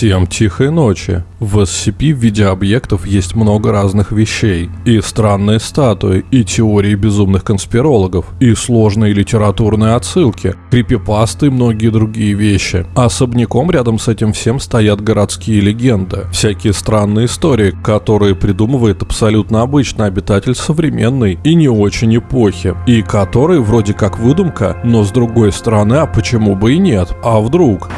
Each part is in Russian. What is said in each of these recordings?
Всем тихой ночи. В SCP в виде объектов есть много разных вещей. И странные статуи, и теории безумных конспирологов, и сложные литературные отсылки, крипипасты и многие другие вещи. Особняком рядом с этим всем стоят городские легенды. Всякие странные истории, которые придумывает абсолютно обычный обитатель современной и не очень эпохи. И которые вроде как выдумка, но с другой стороны, а почему бы и нет? А вдруг?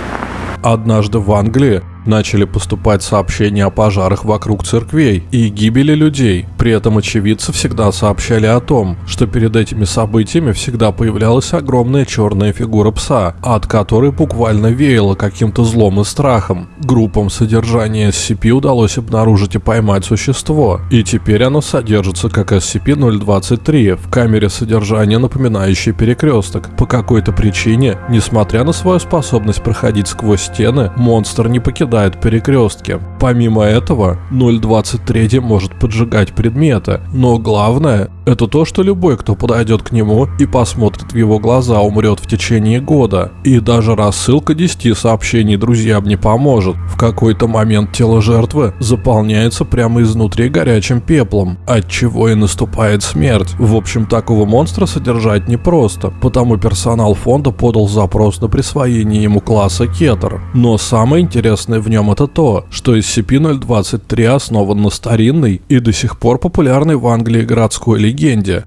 Однажды в Англии начали поступать сообщения о пожарах вокруг церквей и гибели людей. При этом очевидцы всегда сообщали о том, что перед этими событиями всегда появлялась огромная черная фигура пса, от которой буквально веяло каким-то злом и страхом. Группам содержания SCP удалось обнаружить и поймать существо, и теперь оно содержится как SCP-023 в камере содержания, напоминающей перекресток. По какой-то причине, несмотря на свою способность проходить сквозь стены, монстр не покидает попадают перекрестки. Помимо этого, 0.23 может поджигать предметы, но главное это то, что любой, кто подойдет к нему и посмотрит в его глаза, умрет в течение года. И даже рассылка 10 сообщений друзьям не поможет. В какой-то момент тело жертвы заполняется прямо изнутри горячим пеплом, от чего и наступает смерть. В общем, такого монстра содержать непросто, потому персонал фонда подал запрос на присвоение ему класса Кетер. Но самое интересное в нем это то, что SCP-023 основан на старинной и до сих пор популярной в Англии городской легенде.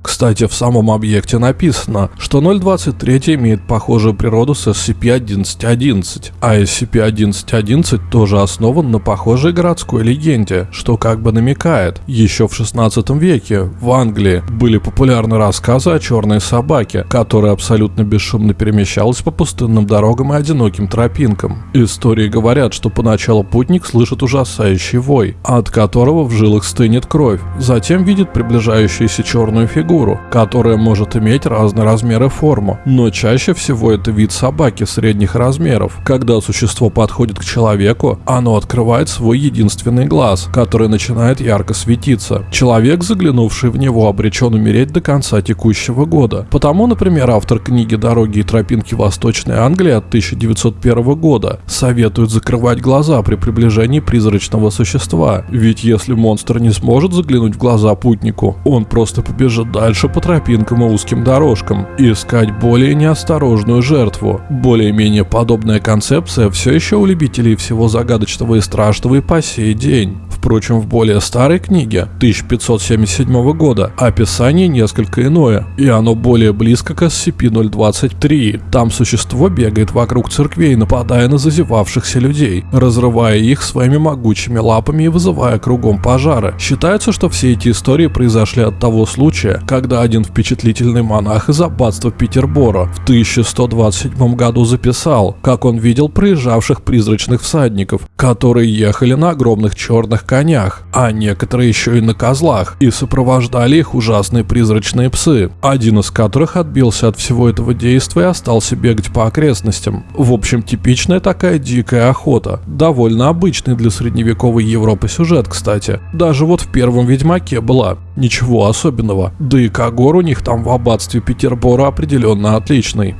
Кстати, в самом объекте написано, что 023 имеет похожую природу с SCP-1111, а SCP-1111 тоже основан на похожей городской легенде, что как бы намекает, еще в 16 веке в Англии были популярны рассказы о черной собаке, которая абсолютно бесшумно перемещалась по пустынным дорогам и одиноким тропинкам. Истории говорят, что по Поначалу путник слышит ужасающий вой, от которого в жилах стынет кровь. Затем видит приближающуюся черную фигуру, которая может иметь разные размеры и форму. Но чаще всего это вид собаки средних размеров. Когда существо подходит к человеку, оно открывает свой единственный глаз, который начинает ярко светиться. Человек, заглянувший в него, обречен умереть до конца текущего года. Потому, например, автор книги «Дороги и тропинки Восточной Англии» от 1901 года советует закрывать глаза при приближении призрачного существа. Ведь если монстр не сможет заглянуть в глаза путнику, он просто побежит дальше по тропинкам и узким дорожкам искать более неосторожную жертву. Более-менее подобная концепция все еще у любителей всего загадочного и страшного и по сей день. Впрочем, в более старой книге 1577 года описание несколько иное, и оно более близко к SCP-023. Там существо бегает вокруг церквей, нападая на зазевавшихся людей, разрывая их своими могучими лапами и вызывая кругом пожары. Считается, что все эти истории произошли от того случая, когда один впечатлительный монах из аббатства Петербора в 1127 году записал, как он видел проезжавших призрачных всадников, которые ехали на огромных черных конях, а некоторые еще и на козлах, и сопровождали их ужасные призрачные псы, один из которых отбился от всего этого действия и остался бегать по окрестностям. В общем, типичная такая дикая охота. Довольно обычный для средневековой Европы сюжет, кстати. Даже вот в первом Ведьмаке была. Ничего особенного. Да и Кагор у них там в аббатстве Петербора определенно отличный.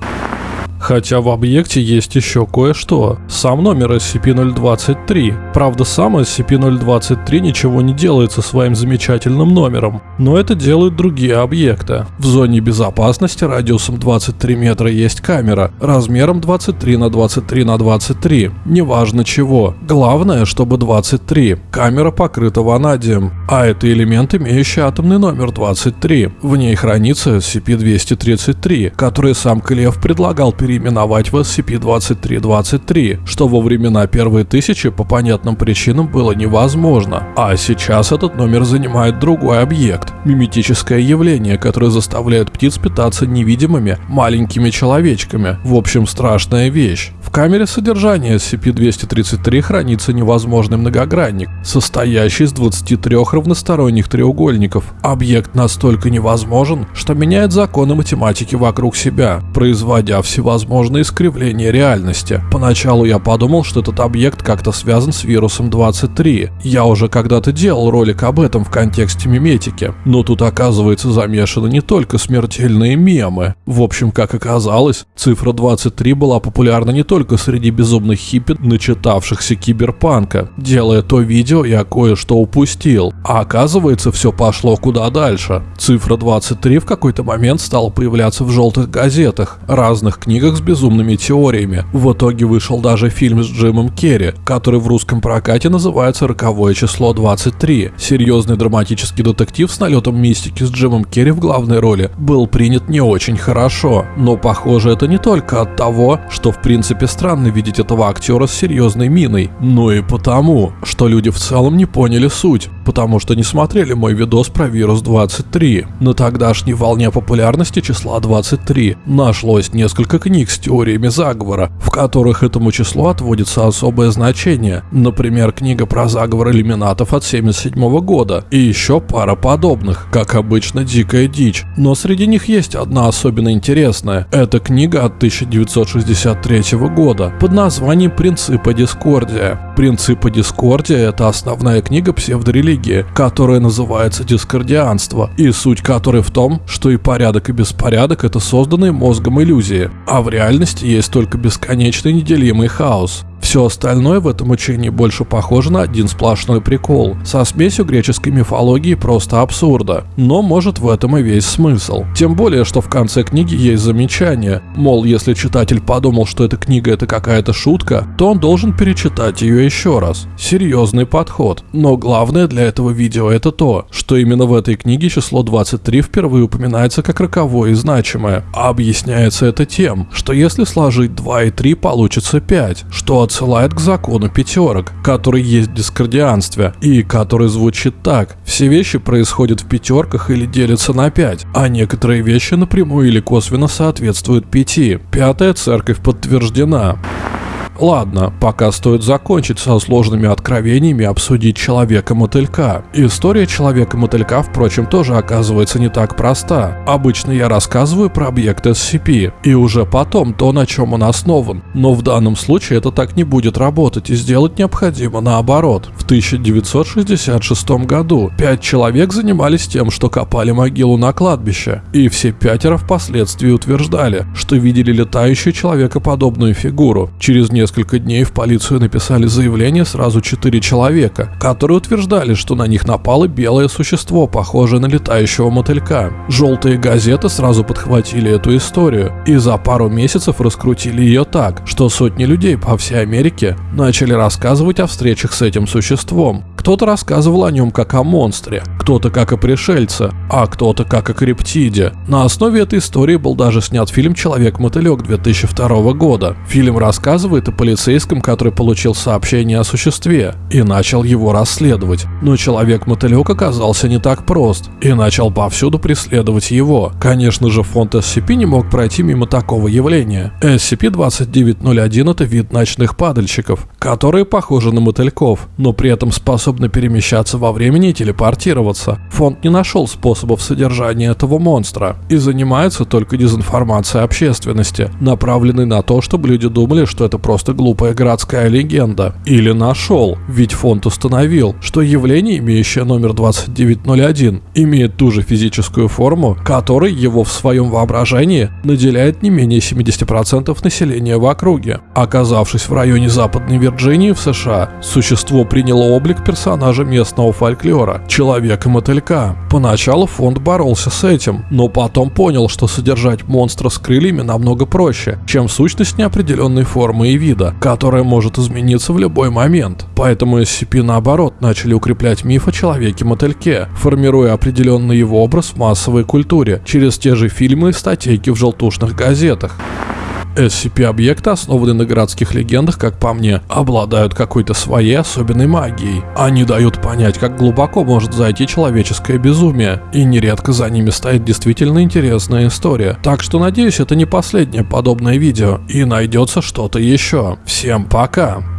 Хотя в объекте есть еще кое-что. Сам номер SCP-023. Правда, сам SCP-023 ничего не делает со своим замечательным номером, но это делают другие объекты. В зоне безопасности радиусом 23 метра есть камера, размером 23 на 23 на 23. Неважно чего. Главное, чтобы 23. Камера покрыта ванадием, а это элемент, имеющий атомный номер 23. В ней хранится SCP-233, который сам Клев предлагал перейти переименовать в SCP-2323, что во времена первой тысячи по понятным причинам было невозможно. А сейчас этот номер занимает другой объект – миметическое явление, которое заставляет птиц питаться невидимыми маленькими человечками. В общем, страшная вещь. Камере содержания SCP-233 хранится невозможный многогранник, состоящий из 23 равносторонних треугольников. Объект настолько невозможен, что меняет законы математики вокруг себя, производя всевозможные возможно искривление реальности. Поначалу я подумал, что этот объект как-то связан с вирусом 23. Я уже когда-то делал ролик об этом в контексте миметики. Но тут оказывается замешаны не только смертельные мемы. В общем, как оказалось, цифра 23 была популярна не только только среди безумных хиппи, начитавшихся киберпанка. Делая то видео, я кое-что упустил. А оказывается, все пошло куда дальше. Цифра 23 в какой-то момент стала появляться в желтых газетах, разных книгах с безумными теориями. В итоге вышел даже фильм с Джимом Керри, который в русском прокате называется «Роковое число 23». Серьезный драматический детектив с налетом мистики с Джимом Керри в главной роли был принят не очень хорошо. Но похоже это не только от того, что в принципе странно видеть этого актера с серьезной миной, но и потому, что люди в целом не поняли суть, потому что не смотрели мой видос про вирус 23. На тогдашней волне популярности числа 23 нашлось несколько книг с теориями заговора, в которых этому числу отводится особое значение. Например, книга про заговор иллюминатов от 77 года и еще пара подобных, как обычно дикая дичь. Но среди них есть одна особенно интересная. Это книга от 1963 года под названием «Принципы Дискордия». «Принципы Дискордия» — это основная книга псевдорелигии, которая называется дискордианство, и суть которой в том, что и порядок, и беспорядок — это созданные мозгом иллюзии, а в реальности есть только бесконечный неделимый хаос. Все остальное в этом учении больше похоже на один сплошной прикол, со смесью греческой мифологии просто абсурда. Но может в этом и весь смысл. Тем более, что в конце книги есть замечание, мол, если читатель подумал, что эта книга это какая-то шутка, то он должен перечитать ее еще раз. Серьезный подход. Но главное для этого видео это то, что именно в этой книге число 23 впервые упоминается как роковое и значимое. А объясняется это тем, что если сложить 2 и 3 получится 5, что отсылает к закону пятерок, который есть в дискордианстве, и который звучит так. Все вещи происходят в пятерках или делятся на пять, а некоторые вещи напрямую или косвенно соответствуют пяти. Пятая церковь подтверждена. Ладно, пока стоит закончить со сложными откровениями обсудить Человека-мотылька. История Человека-мотылька, впрочем, тоже оказывается не так проста. Обычно я рассказываю про объект SCP, и уже потом то, на чем он основан. Но в данном случае это так не будет работать, и сделать необходимо наоборот. В 1966 году пять человек занимались тем, что копали могилу на кладбище, и все пятеро впоследствии утверждали, что видели летающую человекоподобную фигуру. Через несколько несколько дней в полицию написали заявление сразу четыре человека, которые утверждали, что на них напало белое существо, похожее на летающего мотылька. Желтые газеты сразу подхватили эту историю и за пару месяцев раскрутили ее так, что сотни людей по всей Америке начали рассказывать о встречах с этим существом. Кто-то рассказывал о нем как о монстре, кто-то как о пришельце, а кто-то как о криптиде. На основе этой истории был даже снят фильм «Человек-мотылек» 2002 года. Фильм рассказывает о полицейском, который получил сообщение о существе и начал его расследовать. Но Человек-мотылек оказался не так прост и начал повсюду преследовать его. Конечно же, фонд SCP не мог пройти мимо такого явления. SCP-2901 это вид ночных падальщиков, которые похожи на мотыльков, но при этом способны перемещаться во времени и телепортироваться. Фонд не нашел способов содержания этого монстра и занимается только дезинформацией общественности, направленной на то, чтобы люди думали, что это просто глупая городская легенда. Или нашел, ведь фонд установил, что явление, имеющее номер 2901, имеет ту же физическую форму, которой его в своем воображении наделяет не менее 70% населения в округе. Оказавшись в районе Западной Вирджинии в США, существо приняло облик персонажа местного фольклора – Человека-мотылька. Поначалу фонд боролся с этим, но потом понял, что содержать монстра с крыльями намного проще, чем сущность неопределенной формы и вида, которая может измениться в любой момент. Поэтому SCP наоборот начали укреплять миф о Человеке-мотыльке, формируя определенный его образ в массовой культуре через те же фильмы и статейки в желтушных газетах. SCP-объекты, основанные на городских легендах, как по мне, обладают какой-то своей особенной магией. Они дают понять, как глубоко может зайти человеческое безумие, и нередко за ними стоит действительно интересная история. Так что надеюсь, это не последнее подобное видео, и найдется что-то еще. Всем пока!